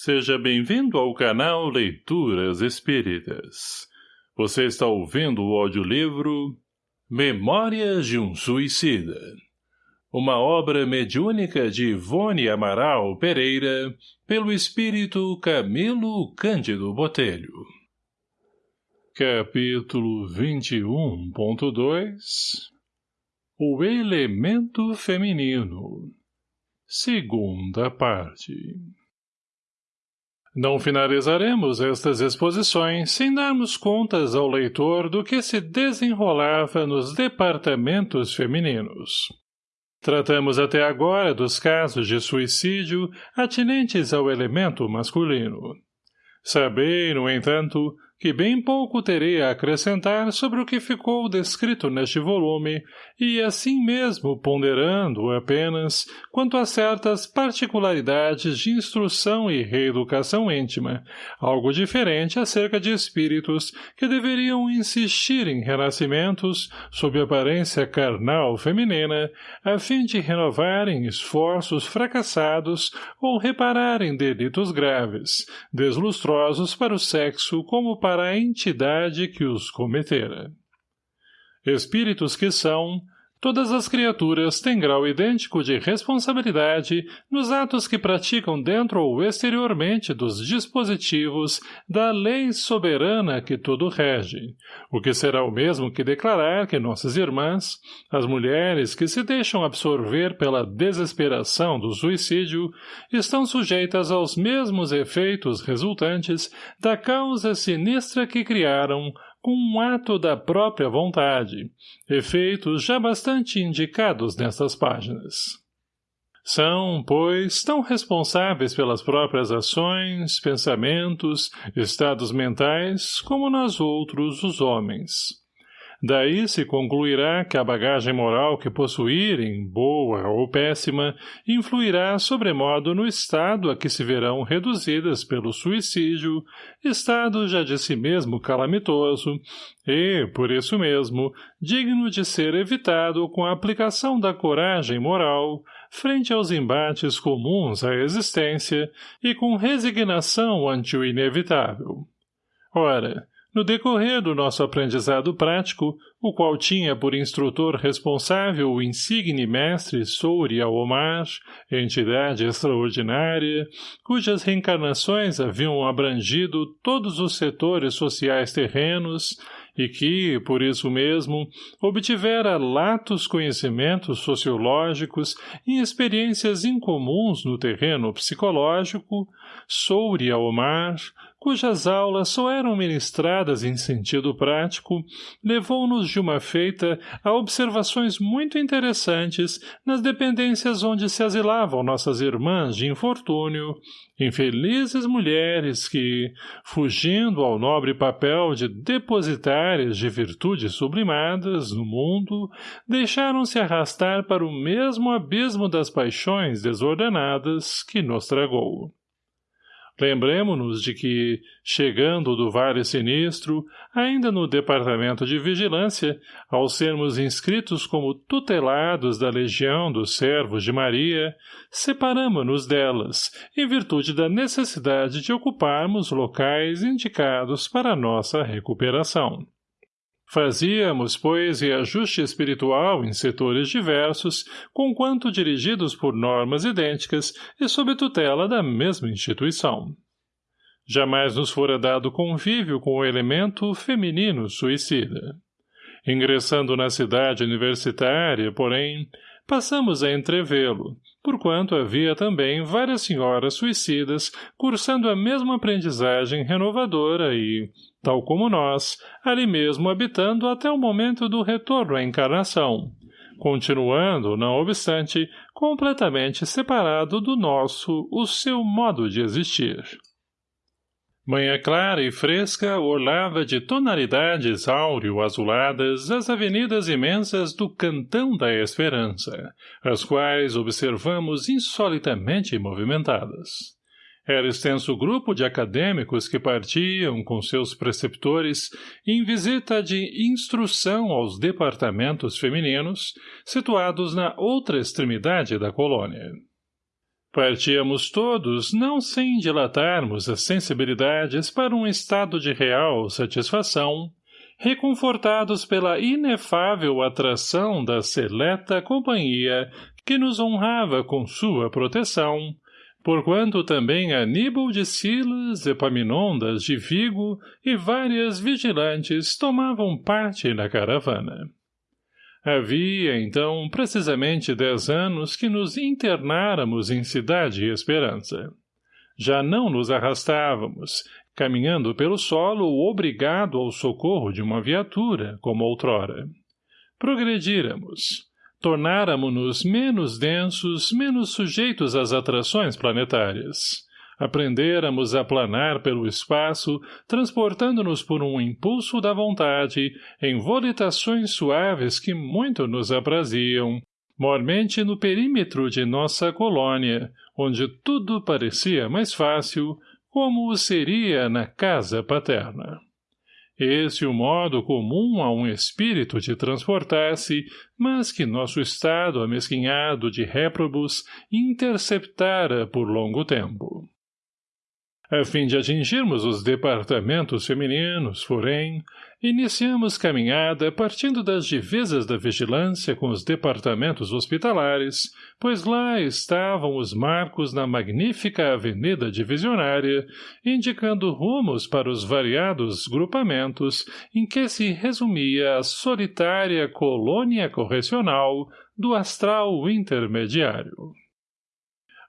Seja bem-vindo ao canal Leituras Espíritas. Você está ouvindo o audiolivro Memórias de um Suicida. Uma obra mediúnica de Ivone Amaral Pereira, pelo espírito Camilo Cândido Botelho. Capítulo 21.2 O Elemento Feminino Segunda parte não finalizaremos estas exposições sem darmos contas ao leitor do que se desenrolava nos departamentos femininos. Tratamos até agora dos casos de suicídio atinentes ao elemento masculino. Sabei, no entanto, que bem pouco terei a acrescentar sobre o que ficou descrito neste volume, e assim mesmo ponderando apenas quanto a certas particularidades de instrução e reeducação íntima, algo diferente acerca de espíritos que deveriam insistir em renascimentos sob aparência carnal feminina, a fim de renovarem esforços fracassados ou repararem delitos graves, deslustrosos para o sexo como para para a entidade que os cometera. Espíritos que são, todas as criaturas têm grau idêntico de responsabilidade nos atos que praticam dentro ou exteriormente dos dispositivos da lei soberana que tudo rege, o que será o mesmo que declarar que nossas irmãs, as mulheres que se deixam absorver pela desesperação do suicídio, estão sujeitas aos mesmos efeitos resultantes da causa sinistra que criaram com um ato da própria vontade, efeitos já bastante indicados nestas páginas. São, pois, tão responsáveis pelas próprias ações, pensamentos, estados mentais, como nós outros, os homens. Daí se concluirá que a bagagem moral que possuírem, boa ou péssima, influirá sobremodo no estado a que se verão reduzidas pelo suicídio, estado já de si mesmo calamitoso, e, por isso mesmo, digno de ser evitado com a aplicação da coragem moral, frente aos embates comuns à existência e com resignação ante o inevitável. Ora, no decorrer do nosso aprendizado prático, o qual tinha por instrutor responsável o insigne mestre Souri Omar, entidade extraordinária, cujas reencarnações haviam abrangido todos os setores sociais terrenos e que, por isso mesmo, obtivera latos conhecimentos sociológicos e experiências incomuns no terreno psicológico, Souri Omar, cujas aulas só eram ministradas em sentido prático, levou-nos de uma feita a observações muito interessantes nas dependências onde se asilavam nossas irmãs de infortúnio, infelizes mulheres que, fugindo ao nobre papel de depositárias de virtudes sublimadas no mundo, deixaram-se arrastar para o mesmo abismo das paixões desordenadas que nos tragou. Lembremos-nos de que, chegando do Vale Sinistro, ainda no Departamento de Vigilância, ao sermos inscritos como tutelados da Legião dos Servos de Maria, separamo-nos delas, em virtude da necessidade de ocuparmos locais indicados para nossa recuperação. Fazíamos, pois, reajuste espiritual em setores diversos, conquanto dirigidos por normas idênticas e sob tutela da mesma instituição. Jamais nos fora dado convívio com o elemento feminino suicida. Ingressando na cidade universitária, porém, passamos a entrevê-lo, porquanto havia também várias senhoras suicidas cursando a mesma aprendizagem renovadora e, tal como nós, ali mesmo habitando até o momento do retorno à encarnação, continuando, não obstante, completamente separado do nosso, o seu modo de existir. Manhã clara e fresca orlava de tonalidades áureo-azuladas as avenidas imensas do Cantão da Esperança, as quais observamos insolitamente movimentadas. Era extenso grupo de acadêmicos que partiam, com seus preceptores, em visita de instrução aos departamentos femininos, situados na outra extremidade da colônia. Partíamos todos, não sem dilatarmos as sensibilidades para um estado de real satisfação, reconfortados pela inefável atração da seleta companhia que nos honrava com sua proteção, porquanto também Aníbal de Silas, Epaminondas de Vigo e várias vigilantes tomavam parte na caravana. Havia, então, precisamente dez anos que nos internáramos em Cidade Esperança. Já não nos arrastávamos, caminhando pelo solo obrigado ao socorro de uma viatura, como outrora. Progredíramos. Tornáramos-nos menos densos, menos sujeitos às atrações planetárias aprendêramos a planar pelo espaço, transportando-nos por um impulso da vontade, em volitações suaves que muito nos apraziam, mormente no perímetro de nossa colônia, onde tudo parecia mais fácil, como o seria na casa paterna. Esse o modo comum a um espírito de transportar-se, mas que nosso estado amesquinhado de réprobos interceptara por longo tempo. A fim de atingirmos os departamentos femininos, porém, iniciamos caminhada partindo das divisas da vigilância com os departamentos hospitalares, pois lá estavam os marcos na magnífica avenida divisionária, indicando rumos para os variados grupamentos em que se resumia a solitária colônia correcional do astral intermediário.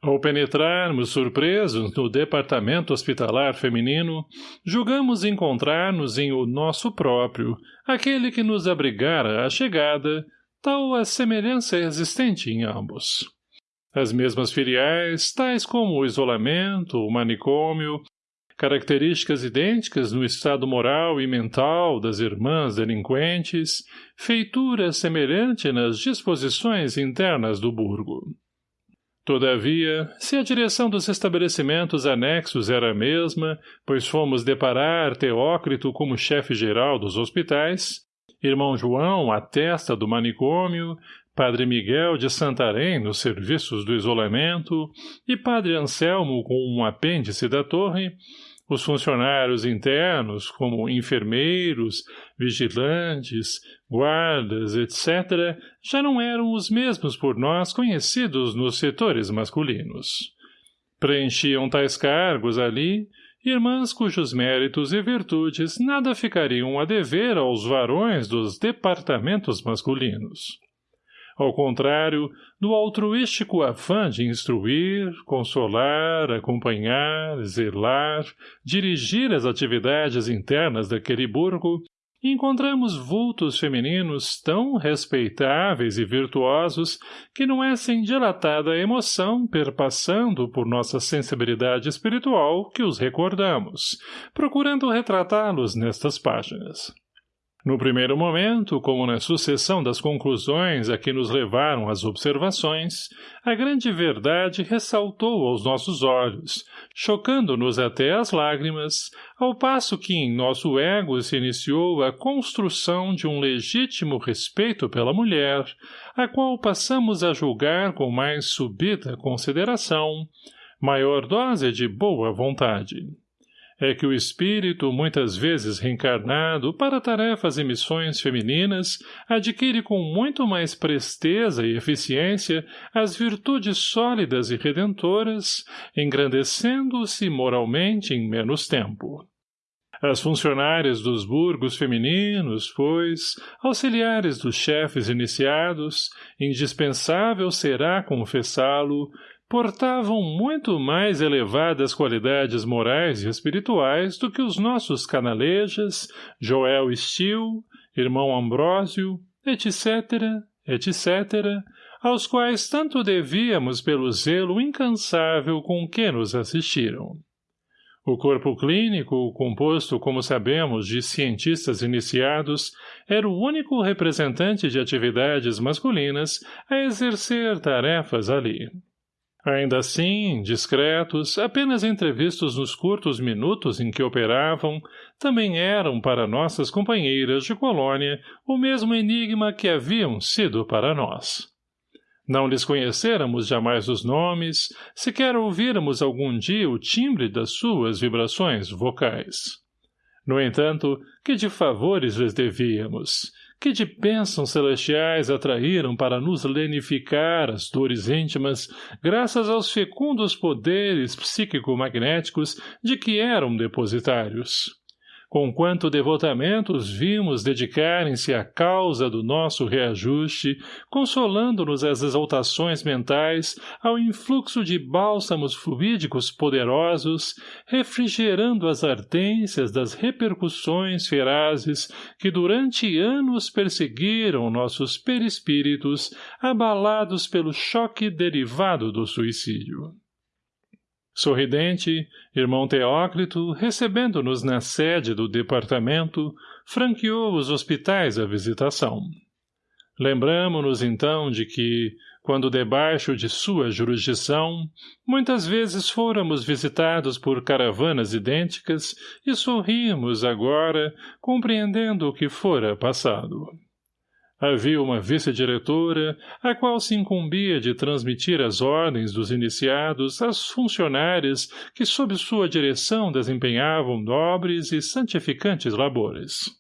Ao penetrarmos surpresos no departamento hospitalar feminino, julgamos encontrar-nos em o nosso próprio, aquele que nos abrigara a chegada, tal a semelhança existente em ambos. As mesmas filiais, tais como o isolamento, o manicômio, características idênticas no estado moral e mental das irmãs delinquentes, feitura semelhante nas disposições internas do burgo. Todavia, se a direção dos estabelecimentos anexos era a mesma, pois fomos deparar Teócrito como chefe geral dos hospitais, irmão João à testa do manicômio, Padre Miguel de Santarém nos serviços do isolamento e Padre Anselmo com um apêndice da torre, os funcionários internos, como enfermeiros, vigilantes, guardas, etc., já não eram os mesmos por nós conhecidos nos setores masculinos. Preenchiam tais cargos ali irmãs cujos méritos e virtudes nada ficariam a dever aos varões dos departamentos masculinos. Ao contrário, do altruístico afã de instruir, consolar, acompanhar, zelar, dirigir as atividades internas daquele burgo, encontramos vultos femininos tão respeitáveis e virtuosos que não é sem dilatada emoção perpassando por nossa sensibilidade espiritual que os recordamos, procurando retratá-los nestas páginas. No primeiro momento, como na sucessão das conclusões a que nos levaram as observações, a grande verdade ressaltou aos nossos olhos, chocando-nos até as lágrimas, ao passo que em nosso ego se iniciou a construção de um legítimo respeito pela mulher, a qual passamos a julgar com mais subida consideração, maior dose de boa vontade é que o espírito, muitas vezes reencarnado para tarefas e missões femininas, adquire com muito mais presteza e eficiência as virtudes sólidas e redentoras, engrandecendo-se moralmente em menos tempo. As funcionárias dos burgos femininos, pois, auxiliares dos chefes iniciados, indispensável será confessá-lo, portavam muito mais elevadas qualidades morais e espirituais do que os nossos canalejas, Joel Stil, irmão Ambrósio, etc., etc., aos quais tanto devíamos pelo zelo incansável com que nos assistiram. O corpo clínico, composto, como sabemos, de cientistas iniciados, era o único representante de atividades masculinas a exercer tarefas ali. Ainda assim, discretos, apenas entrevistos nos curtos minutos em que operavam, também eram para nossas companheiras de colônia o mesmo enigma que haviam sido para nós. Não lhes conhecêramos jamais os nomes, sequer ouvíramos algum dia o timbre das suas vibrações vocais. No entanto, que de favores lhes devíamos, que de bênçãos celestiais atraíram para nos lenificar as dores íntimas, graças aos fecundos poderes psíquico-magnéticos de que eram depositários com quanto devotamento os vimos dedicarem-se à causa do nosso reajuste, consolando-nos as exaltações mentais ao influxo de bálsamos fluídicos poderosos, refrigerando as ardências das repercussões ferazes que durante anos perseguiram nossos perispíritos, abalados pelo choque derivado do suicídio. Sorridente, irmão Teócrito, recebendo-nos na sede do departamento, franqueou os hospitais à visitação. Lembramo-nos então de que, quando debaixo de sua jurisdição, muitas vezes fôramos visitados por caravanas idênticas e sorrimos agora, compreendendo o que fora passado. Havia uma vice-diretora, a qual se incumbia de transmitir as ordens dos iniciados às funcionárias que sob sua direção desempenhavam nobres e santificantes labores.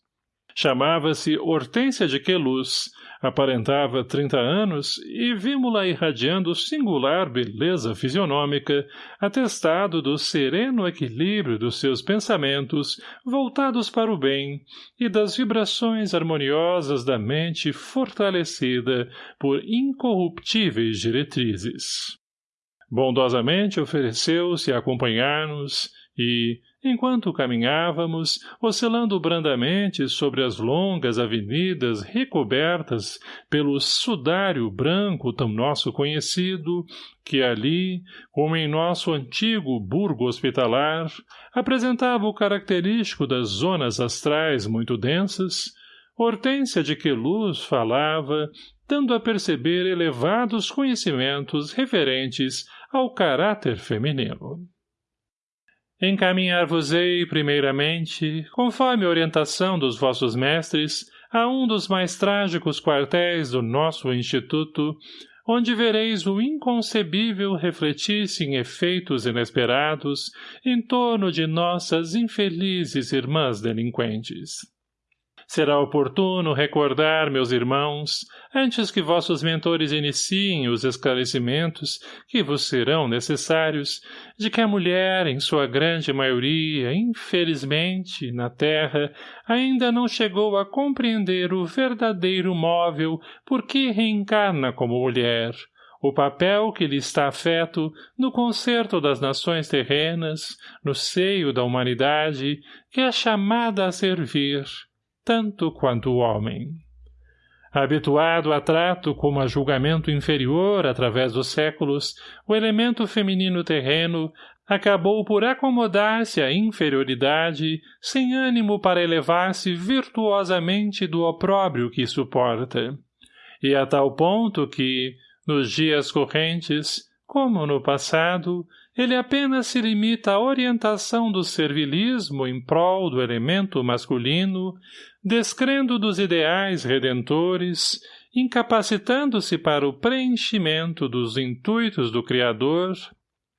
Chamava-se Hortência de Queluz, aparentava trinta anos e vimos-la irradiando singular beleza fisionômica, atestado do sereno equilíbrio dos seus pensamentos voltados para o bem e das vibrações harmoniosas da mente fortalecida por incorruptíveis diretrizes. Bondosamente ofereceu-se a acompanhar-nos e, enquanto caminhávamos, oscilando brandamente sobre as longas avenidas recobertas pelo sudário branco tão nosso conhecido, que ali, como em nosso antigo burgo hospitalar, apresentava o característico das zonas astrais muito densas, Hortência de Queluz falava, dando a perceber elevados conhecimentos referentes ao caráter feminino. Encaminhar-vos-ei, primeiramente, conforme a orientação dos vossos mestres, a um dos mais trágicos quartéis do nosso Instituto, onde vereis o inconcebível refletir-se em efeitos inesperados em torno de nossas infelizes irmãs delinquentes. Será oportuno recordar, meus irmãos, antes que vossos mentores iniciem os esclarecimentos que vos serão necessários, de que a mulher, em sua grande maioria, infelizmente, na terra, ainda não chegou a compreender o verdadeiro móvel por que reencarna como mulher, o papel que lhe está afeto no concerto das nações terrenas, no seio da humanidade, que é chamada a servir, tanto quanto o homem. Habituado a trato como a julgamento inferior através dos séculos, o elemento feminino terreno acabou por acomodar-se à inferioridade, sem ânimo para elevar-se virtuosamente do opróbrio que suporta. E a tal ponto que, nos dias correntes, como no passado, ele apenas se limita à orientação do servilismo em prol do elemento masculino, descrendo dos ideais redentores, incapacitando-se para o preenchimento dos intuitos do Criador,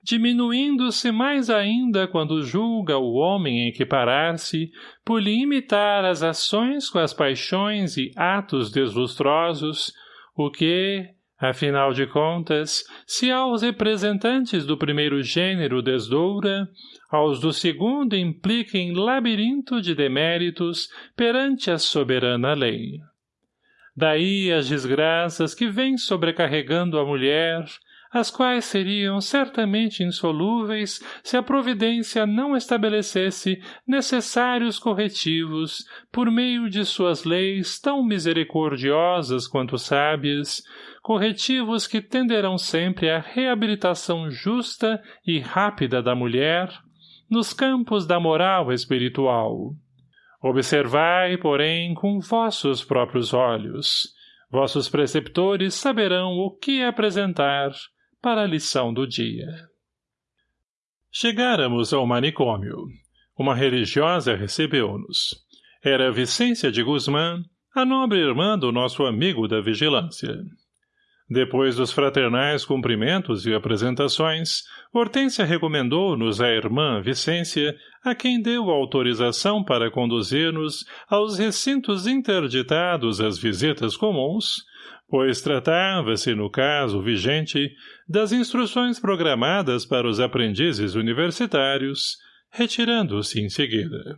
diminuindo-se mais ainda quando julga o homem equiparar-se por lhe imitar as ações com as paixões e atos deslustrosos, o que, afinal de contas, se aos representantes do primeiro gênero desdoura, aos do segundo implica em labirinto de deméritos perante a soberana lei. Daí as desgraças que vêm sobrecarregando a mulher, as quais seriam certamente insolúveis se a providência não estabelecesse necessários corretivos por meio de suas leis tão misericordiosas quanto sábias, corretivos que tenderão sempre à reabilitação justa e rápida da mulher, nos campos da moral espiritual. Observai, porém, com vossos próprios olhos. Vossos preceptores saberão o que apresentar para a lição do dia. Chegáramos ao manicômio. Uma religiosa recebeu-nos. Era Vicência de Guzmã, a nobre irmã do nosso amigo da vigilância. Depois dos fraternais cumprimentos e apresentações, Hortência recomendou-nos a irmã Vicência, a quem deu autorização para conduzir-nos aos recintos interditados às visitas comuns, pois tratava-se, no caso vigente, das instruções programadas para os aprendizes universitários, retirando-se em seguida.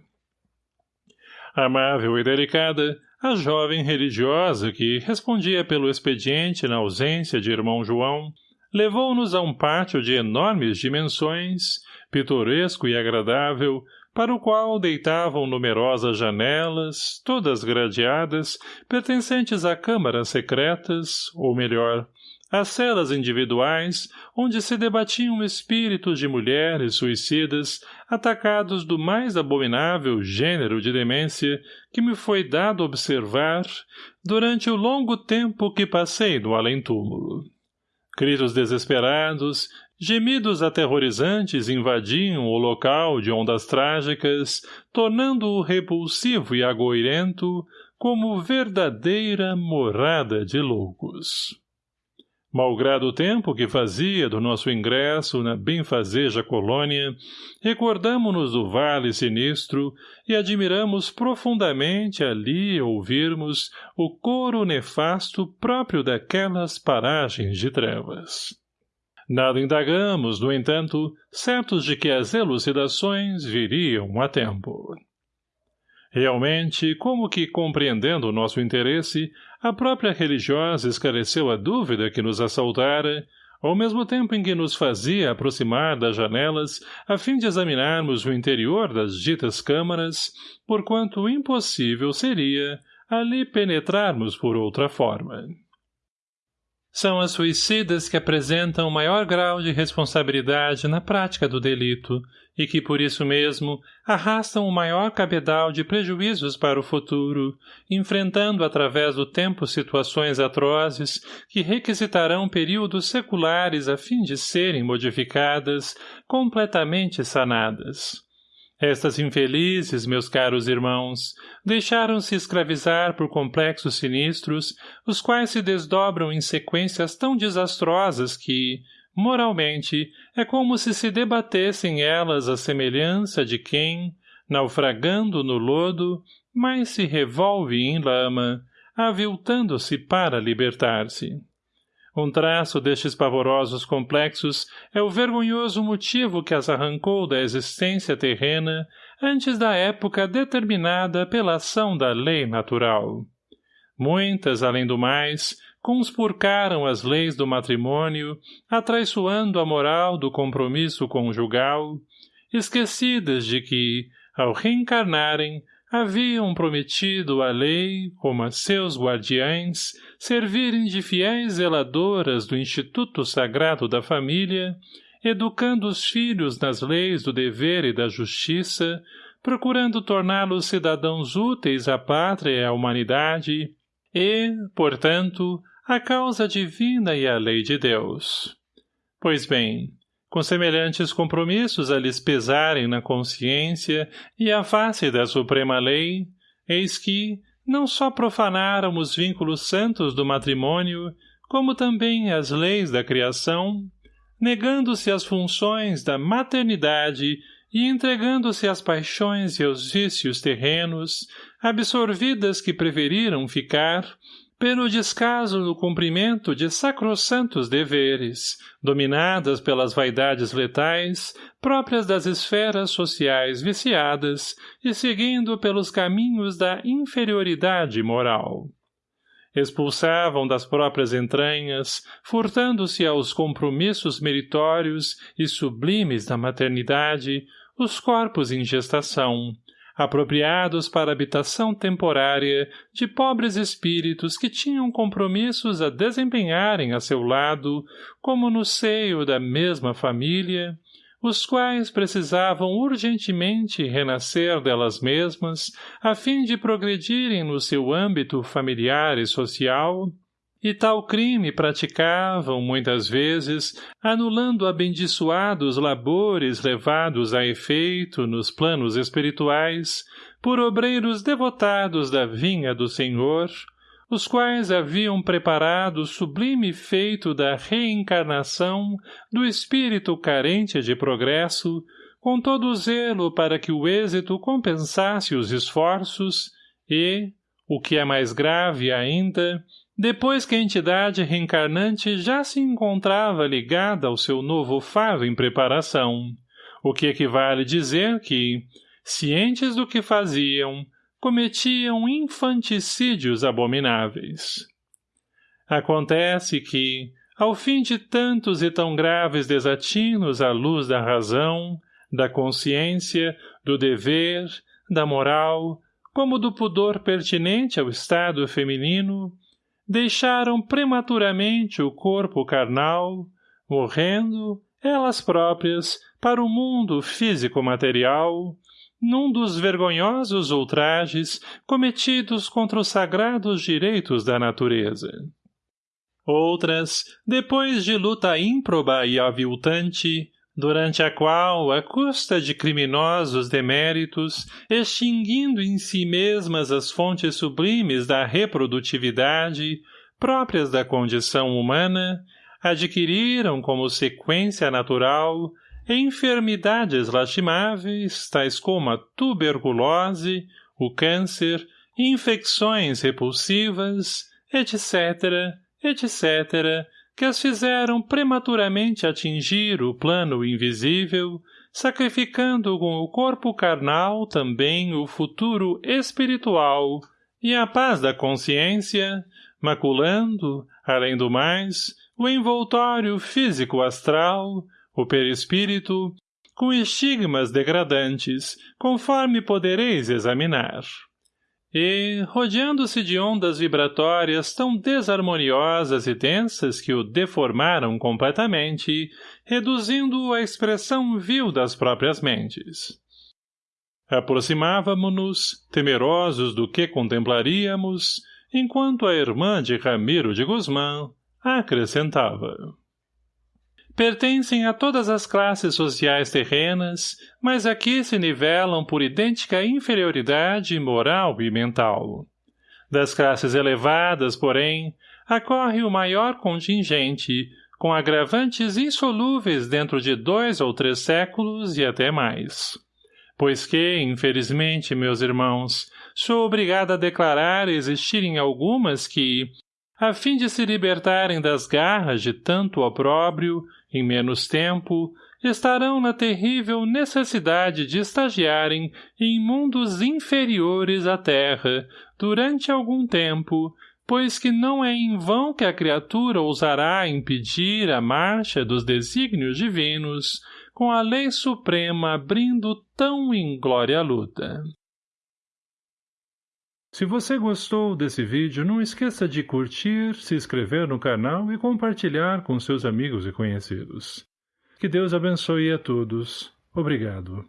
Amável e delicada, a jovem religiosa que respondia pelo expediente na ausência de irmão João, levou-nos a um pátio de enormes dimensões, pitoresco e agradável, para o qual deitavam numerosas janelas, todas gradeadas, pertencentes a câmaras secretas, ou melhor, as celas individuais, onde se debatiam espíritos de mulheres suicidas, atacados do mais abominável gênero de demência que me foi dado observar durante o longo tempo que passei no além-túmulo. Gritos desesperados, gemidos aterrorizantes invadiam o local de ondas trágicas, tornando-o repulsivo e agoirento como verdadeira morada de loucos. Malgrado o tempo que fazia do nosso ingresso na benfazeja colônia, recordamo-nos do vale sinistro e admiramos profundamente ali ouvirmos o coro nefasto próprio daquelas paragens de trevas. Nada indagamos, no entanto, certos de que as elucidações viriam a tempo. Realmente, como que compreendendo o nosso interesse, a própria religiosa esclareceu a dúvida que nos assaltara, ao mesmo tempo em que nos fazia aproximar das janelas a fim de examinarmos o interior das ditas câmaras, porquanto impossível seria ali penetrarmos por outra forma. São as suicidas que apresentam maior grau de responsabilidade na prática do delito e que, por isso mesmo, arrastam o maior cabedal de prejuízos para o futuro, enfrentando através do tempo situações atrozes que requisitarão períodos seculares a fim de serem modificadas, completamente sanadas. Estas infelizes, meus caros irmãos, deixaram-se escravizar por complexos sinistros, os quais se desdobram em sequências tão desastrosas que, moralmente, é como se se debatessem elas à semelhança de quem, naufragando no lodo, mais se revolve em lama, aviltando-se para libertar-se. Um traço destes pavorosos complexos é o vergonhoso motivo que as arrancou da existência terrena antes da época determinada pela ação da lei natural. Muitas, além do mais, conspurcaram as leis do matrimônio, atraiçoando a moral do compromisso conjugal, esquecidas de que, ao reencarnarem, haviam prometido à lei, como a seus guardiães, servirem de fiéis zeladoras do Instituto Sagrado da Família, educando os filhos nas leis do dever e da justiça, procurando torná-los cidadãos úteis à pátria e à humanidade, e, portanto, à causa divina e à lei de Deus. Pois bem, com semelhantes compromissos a lhes pesarem na consciência e à face da suprema lei, eis que, não só profanaram os vínculos santos do matrimônio, como também as leis da criação, negando-se às funções da maternidade e entregando-se às paixões e aos vícios terrenos, absorvidas que preferiram ficar, pelo descaso no cumprimento de sacrossantos deveres, dominadas pelas vaidades letais, próprias das esferas sociais viciadas e seguindo pelos caminhos da inferioridade moral. Expulsavam das próprias entranhas, furtando-se aos compromissos meritórios e sublimes da maternidade, os corpos em gestação, apropriados para habitação temporária de pobres espíritos que tinham compromissos a desempenharem a seu lado, como no seio da mesma família, os quais precisavam urgentemente renascer delas mesmas, a fim de progredirem no seu âmbito familiar e social, e tal crime praticavam, muitas vezes, anulando abençoados labores levados a efeito nos planos espirituais, por obreiros devotados da vinha do Senhor, os quais haviam preparado o sublime feito da reencarnação do espírito carente de progresso, com todo o zelo para que o êxito compensasse os esforços e, o que é mais grave ainda, depois que a entidade reencarnante já se encontrava ligada ao seu novo faro em preparação, o que equivale dizer que, cientes do que faziam, cometiam infanticídios abomináveis. Acontece que, ao fim de tantos e tão graves desatinos à luz da razão, da consciência, do dever, da moral, como do pudor pertinente ao estado feminino, deixaram prematuramente o corpo carnal, morrendo, elas próprias, para o mundo físico-material, num dos vergonhosos ultrajes cometidos contra os sagrados direitos da natureza. Outras, depois de luta ímproba e aviltante, durante a qual, à custa de criminosos deméritos, extinguindo em si mesmas as fontes sublimes da reprodutividade, próprias da condição humana, adquiriram como sequência natural enfermidades lastimáveis, tais como a tuberculose, o câncer, infecções repulsivas, etc., etc., que as fizeram prematuramente atingir o plano invisível, sacrificando com o corpo carnal também o futuro espiritual e a paz da consciência, maculando, além do mais, o envoltório físico-astral, o perispírito, com estigmas degradantes, conforme podereis examinar. E, rodeando-se de ondas vibratórias tão desarmoniosas e densas que o deformaram completamente, reduzindo-o à expressão vil das próprias mentes. Aproximávamo-nos, temerosos do que contemplaríamos, enquanto a irmã de Ramiro de Guzmán acrescentava pertencem a todas as classes sociais terrenas, mas aqui se nivelam por idêntica inferioridade moral e mental. Das classes elevadas, porém, acorre o maior contingente, com agravantes insolúveis dentro de dois ou três séculos e até mais. Pois que, infelizmente, meus irmãos, sou obrigado a declarar existirem algumas que, a fim de se libertarem das garras de tanto opróbrio, em menos tempo, estarão na terrível necessidade de estagiarem em mundos inferiores à Terra durante algum tempo, pois que não é em vão que a criatura ousará impedir a marcha dos desígnios divinos, com a lei suprema abrindo tão inglória luta. Se você gostou desse vídeo, não esqueça de curtir, se inscrever no canal e compartilhar com seus amigos e conhecidos. Que Deus abençoe a todos. Obrigado.